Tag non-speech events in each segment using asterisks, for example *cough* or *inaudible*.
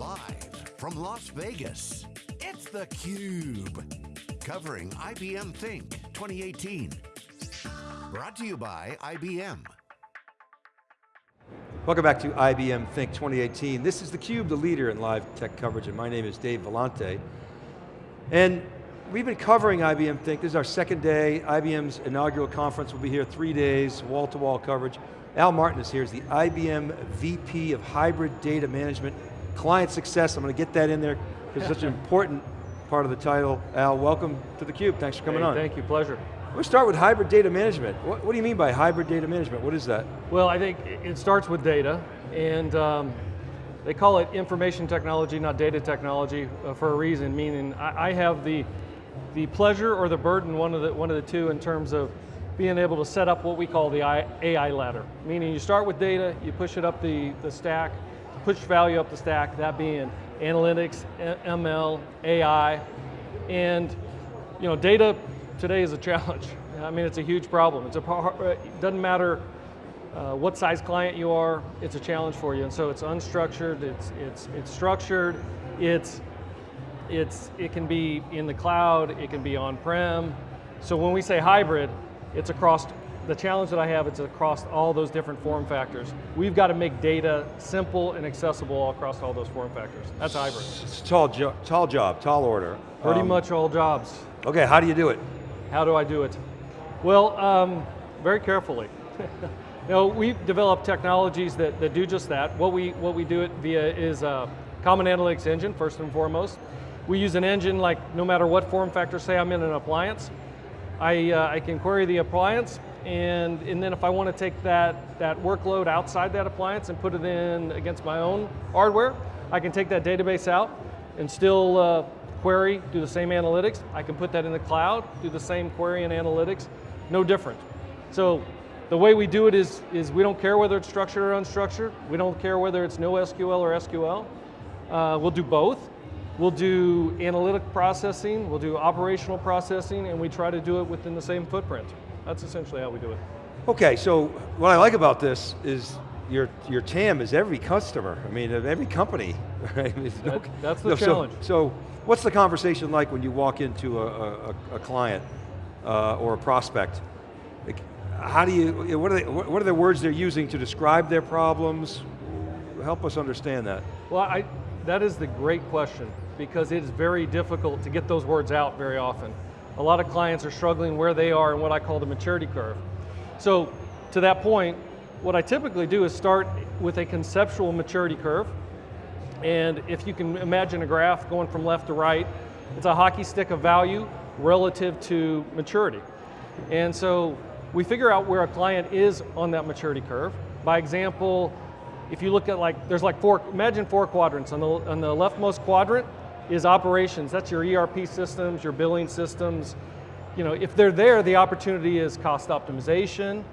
Live from Las Vegas, it's theCUBE. Covering IBM Think 2018. Brought to you by IBM. Welcome back to IBM Think 2018. This is theCUBE, the leader in live tech coverage, and my name is Dave Vellante. And we've been covering IBM Think, this is our second day. IBM's inaugural conference will be here three days, wall-to-wall -wall coverage. Al Martin is here, he's the IBM VP of Hybrid Data Management, Client Success. I'm going to get that in there, because it's such an important part of the title. Al, welcome to theCUBE, thanks for coming hey, on. Thank you, pleasure. Let's start with hybrid data management. What, what, do you mean by hybrid data management? What is that? Well, I think it starts with data, and um, they call it information technology, not data technology, uh, for a reason, meaning I, I, have the, the pleasure or the burden, one of, the, one of the two, in terms of being able to set up what we call the AI ladder. Meaning you start with data, you push it up the, the stack, push value up the stack, that being analytics, ML, AI, and you know, data today is a challenge. *laughs* I mean, it's a huge problem. It's a, it doesn't matter uh, what size client you are, it's a challenge for you. And so it's unstructured, it's, it's, it's structured, it's, it's, it can be in the cloud, it can be on-prem. So when we say hybrid, it's across, the challenge that I have, is across all those different form factors. We've got to make data simple and accessible across all those form factors. That's hybrid. It's a tall, jo tall job, tall order. Pretty um, much all jobs. Okay, how do you do it? How do I do it? Well, um, very carefully. *laughs* you know, we've developed technologies that, that do just that. What we, what we do it via is a common analytics engine, first and foremost. We use an engine like no matter what form factor, say I'm in an appliance, I, uh, I can query the appliance, and, and then if I want to take that, that workload outside that appliance and put it in against my own hardware, I can take that database out and still uh, query, do the same analytics. I can put that in the cloud, do the same query and analytics, no different. So the way we do it is, is we don't care whether it's structured or unstructured. We don't care whether it's no SQL or SQL. Uh, we'll do both. We'll do analytic processing, we'll do operational processing, and we try to do it within the same footprint. That's essentially how we do it. Okay, so what I like about this is your, your TAM is every customer. I mean, every company, *laughs* right? That, no, that's the no, challenge. So, so What's the conversation like when you walk into a, a, a client uh, or a prospect? How do you, what are, they, what are the words they're using to describe their problems? Help us understand that. Well, I, that is the great question because it is very difficult to get those words out very often. A lot of clients are struggling where they are in what I call the maturity curve. So to that point, what I typically do is start with a conceptual maturity curve, and if you can imagine a graph going from left to right, it's a hockey stick of value relative to maturity. And so we figure out where a client is on that maturity curve. By example, if you look at like, there's like four, imagine four quadrants. On the, on the leftmost quadrant is operations. That's your ERP systems, your billing systems. You know, if they're there, the opportunity is cost optimization,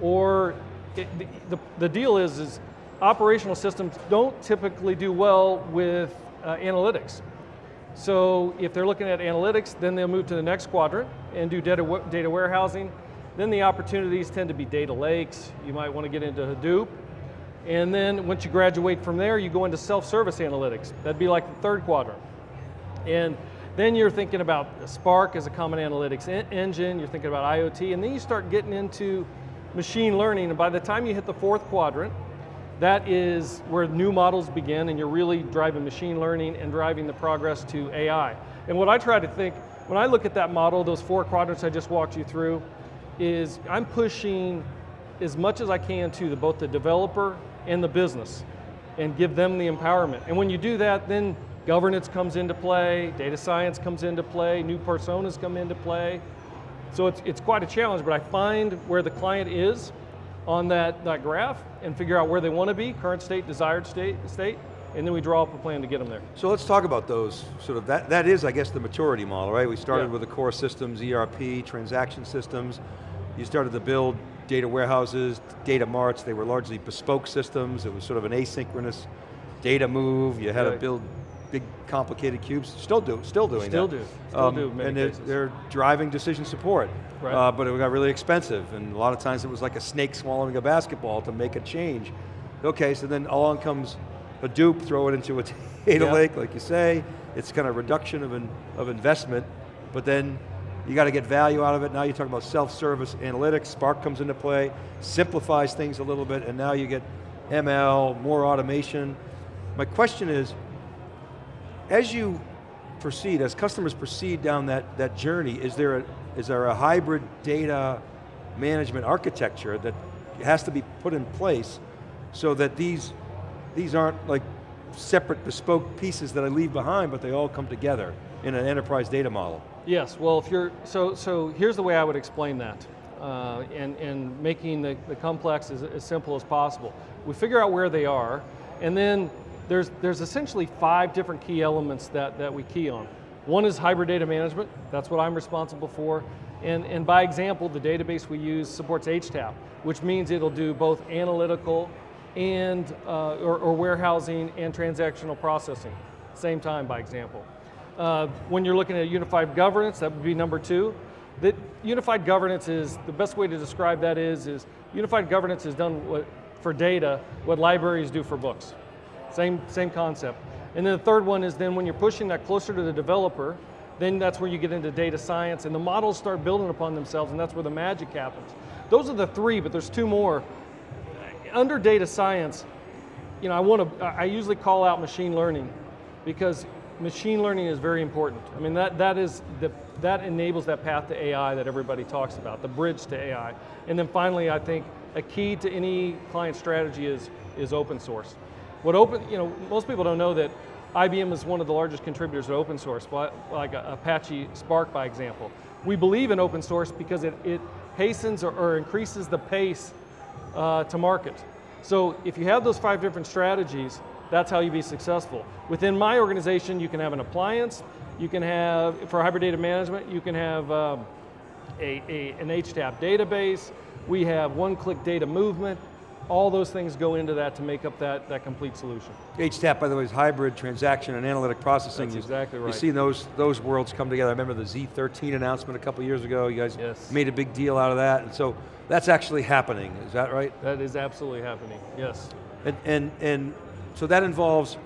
or it, the, the deal is, is operational systems don't typically do well with uh, analytics. So if they're looking at analytics, then they'll move to the next quadrant and do data, data warehousing. Then the opportunities tend to be data lakes. You might want to get into Hadoop. And then once you graduate from there, you go into self-service analytics. That'd be like the third quadrant. And then you're thinking about Spark as a common analytics engine, you're thinking about IoT, and then you start getting into machine learning, and by the time you hit the fourth quadrant, that is where new models begin and you're really driving machine learning and driving the progress to AI. And what I try to think, when I look at that model, those four quadrants I just walked you through, is I'm pushing as much as I can to the, both the developer and the business and give them the empowerment. And when you do that, then governance comes into play, data science comes into play, new personas come into play. So it's, it's quite a challenge, but I find where the client is on that, that graph and figure out where they want to be, current state, desired state, state, and then we draw up a plan to get them there. So let's talk about those, sort of, that, that is, I guess, the maturity model, right? We started yeah. with the core systems, ERP, transaction systems. You started to build data warehouses, data marts, they were largely bespoke systems. It was sort of an asynchronous data move. You had right. to build big complicated cubes, still do, still doing still that. Do, still um, do, And they're, they're, driving decision support, right. uh, but it got really expensive, and a lot of times it was like a snake swallowing a basketball to make a change. Okay, so then along comes Hadoop, throw it into a *laughs* data Yep. lake, like you say. It's kind of reduction of, in, of investment, but then you got to get value out of it. Now you're talking about self-service analytics, Spark comes into play, simplifies things a little bit, and now you get ML, more automation. My question is, as you proceed, as customers proceed down that, that journey, is there, a, is there a hybrid data management architecture that has to be put in place so that these, these aren't like separate bespoke pieces that I leave behind, but they all come together in an enterprise data model? Yes, well if you're, so, so here's the way I would explain that. Uh, and, and making the, the complex as, as simple as possible. We figure out where they are, and then there's, there's essentially five different key elements that, that we key on. One is hybrid data management, that's what I'm responsible for. And, and by example, the database we use supports HTAP, which means it'll do both analytical and, uh, or, or warehousing and transactional processing, same time by example. Uh, when you're looking at unified governance, that would be number two. That unified governance is, the best way to describe that is, is unified governance is done what, for data, what libraries do for books. Same, same concept. And then the third one is then when you're pushing that closer to the developer, then that's where you get into data science and the models start building upon themselves and that's where the magic happens. Those are the three, but there's two more. Under data science, you know, I want to, I usually call out machine learning because machine learning is very important. I mean, that, that is, the, that enables that path to AI that everybody talks about, the bridge to AI. And then finally, I think a key to any client strategy is, is open source. What open, you know, most people don't know that IBM is one of the largest contributors to open source, like Apache Spark by example. We believe in open source because it, it hastens or, or increases the pace uh, to market. So if you have those five different strategies, that's how you be successful. Within my organization, you can have an appliance, you can have, for hybrid data management, you can have um, a, a, an HTAP database, we have one-click data movement, all those things go into that to make up that, that complete solution. HTAP, by the way, is hybrid transaction and analytic processing. That's exactly right. You see those, those worlds come together. I remember the Z13 announcement a couple years ago. You guys Yes. made a big deal out of that. And so that's actually happening, is that right? That is absolutely happening, yes. And, and, and so that involves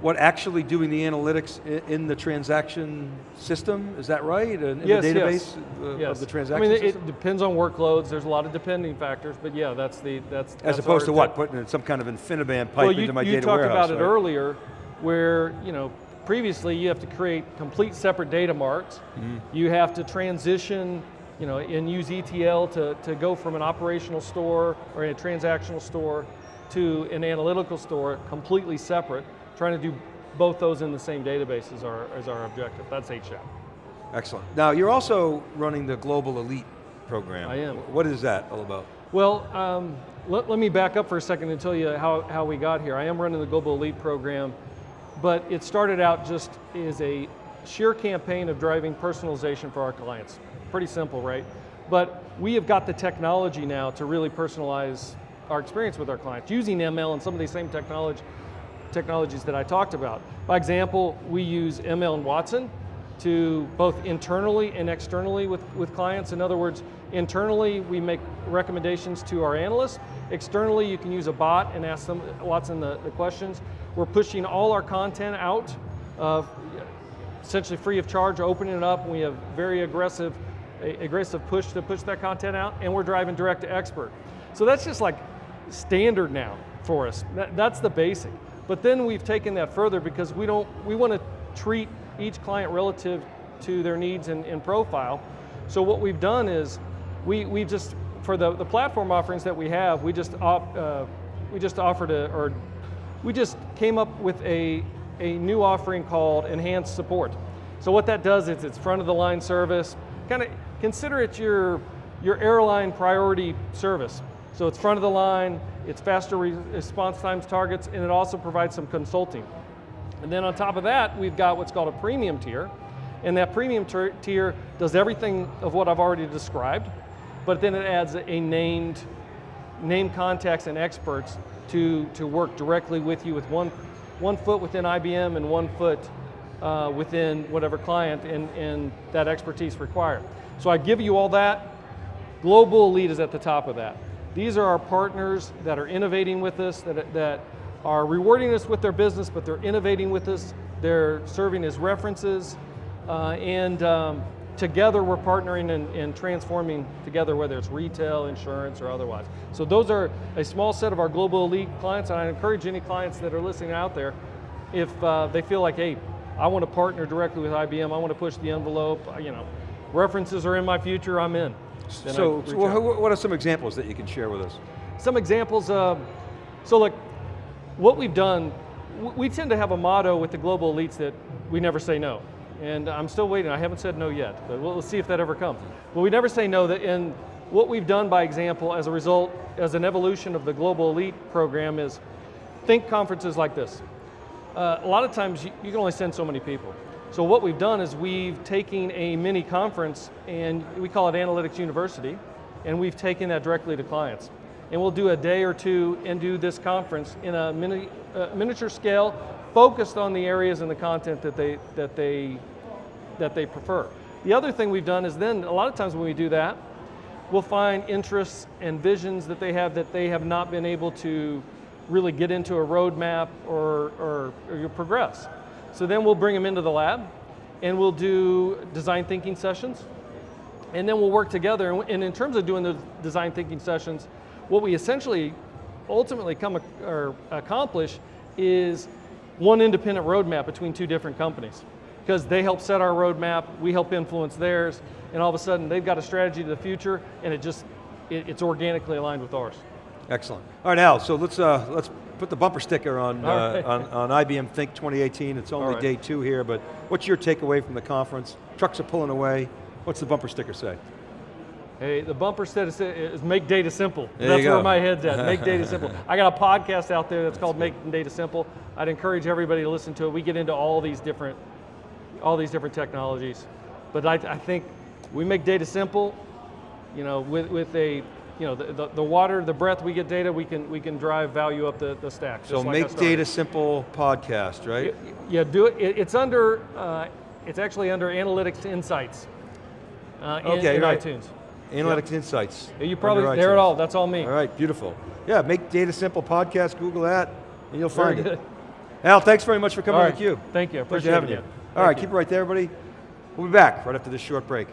what actually doing the analytics in the transaction system, is that right? In Yes, the yes. database uh, yes. of the transaction I mean, it- system? it depends on workloads, there's a lot of depending factors, but yeah, that's the, that's As that's opposed to what? Putting in some kind of InfiniBand pipe well, you, into my data warehouse. you talked about it earlier, where you know previously you have to create complete separate data marts. Mm-hmm. You have to transition, you know, and use ETL to, to go from an operational store or a transactional store to an analytical store, completely separate. Trying to do both those in the same database is our, is our objective. That's HTAP. Excellent. Now, you're also running the Global Elite program. I am. What is that all about? Well, um, let, let me back up for a second and tell you how, how we got here. I am running the Global Elite program, but it started out just as a sheer campaign of driving personalization for our clients. Pretty simple, right? But we have got the technology now to really personalize our experience with our clients using ML and some of these same technology, technologies that I talked about. By example, we use ML and Watson to both internally and externally with, with clients. In other words, internally we make recommendations to our analysts. Externally you can use a bot and ask them, Watson the, the questions. We're pushing all our content out, uh, essentially free of charge, opening it up. We have very aggressive, aggressive push to push that content out and we're driving direct to expert. So that's just like standard now for us. That, that's the basic. But then we've taken that further because we don't, we want to treat each client relative to their needs and, and profile. So what we've done is, we, we just, for the, the platform offerings that we have, we just, op, uh, we just offered a, or we just came up with a, a new offering called Enhanced Support. So what that does is it's front of the line service, kind of consider it your, your airline priority service. So it's front of the line, it's faster re response times targets, and it also provides some consulting. And then on top of that, we've got what's called a premium tier, and that premium tier- does everything of what I've already described, but then it adds a named, named contacts and experts to, to work directly with you with one, one foot within IBM and one foot uh, within whatever client and, and that expertise required. So I give you all that, Global Elite is at the top of that. These are our partners that are innovating with us, that, that are rewarding us with their business, but they're innovating with us, they're serving as references, uh, and um, together we're partnering and, and transforming together, whether it's retail, insurance, or otherwise. So those are a small set of our global elite clients, and I encourage any clients that are listening out there, if uh, they feel like, hey, I want to partner directly with IBM, I want to push the envelope, you know, references are in my future, I'm in. So, so what are some examples that you can share with us? Some examples, of, so look, what we've done, we tend to have a motto with the global elites that we never say no. And I'm still waiting, I haven't said no yet, but we'll, we'll see if that ever comes. But we never say no, that in what we've done by example as a result, as an evolution of the global elite program is think conferences like this. Uh, a lot of times you, you can only send so many people. So what we've done is we've taken a mini conference and we call it Analytics University, and we've taken that directly to clients. And we'll do a day or two and do this conference in a mini, uh, miniature scale, focused on the areas and the content that they, that, they, that they prefer. The other thing we've done is then, a lot of times when we do that, we'll find interests and visions that they have that they have not been able to really get into a roadmap or, or, or progress. So then we'll bring them into the lab and we'll do design thinking sessions and then we'll work together. And in terms of doing the design thinking sessions, what we essentially ultimately come or accomplish is one independent roadmap between two different companies. Because they help set our roadmap, we help influence theirs, and all of a sudden they've got a strategy to the future, and it just it, it's organically aligned with ours. Excellent. All right, Al, so let's, uh, let's put the bumper sticker on, uh, right. on, on IBM Think 2018. It's only right. day two here, but what's your takeaway from the conference? Trucks are pulling away. What's the bumper sticker say? Hey, the bumper said is- make data simple. There that's where my head's at. Make data *laughs* simple. I got a podcast out there that's called Make Data Simple. I'd encourage everybody to listen to it. We get into all these different, all these different technologies, but I, I think we make data simple. You know, with with a, you know, the, the, the water, the breath, we get data. We can we can drive value up the, the stack. So Make. Data Simple podcast, right? Y- Yeah, do it. it it's under. Uh, it's actually under Analytics Insights. Uh, Okay, in right. iTunes. Analytics Insights. You probably there it all. That's all me. All right, beautiful. Yeah, Make Data Simple podcast, Google that, and you'll find it. Al, thanks very much for coming All to theCUBE. Thank you. I Pleasure appreciate having you. again. All right, keep it right there, everybody. We'll be back right after this short break.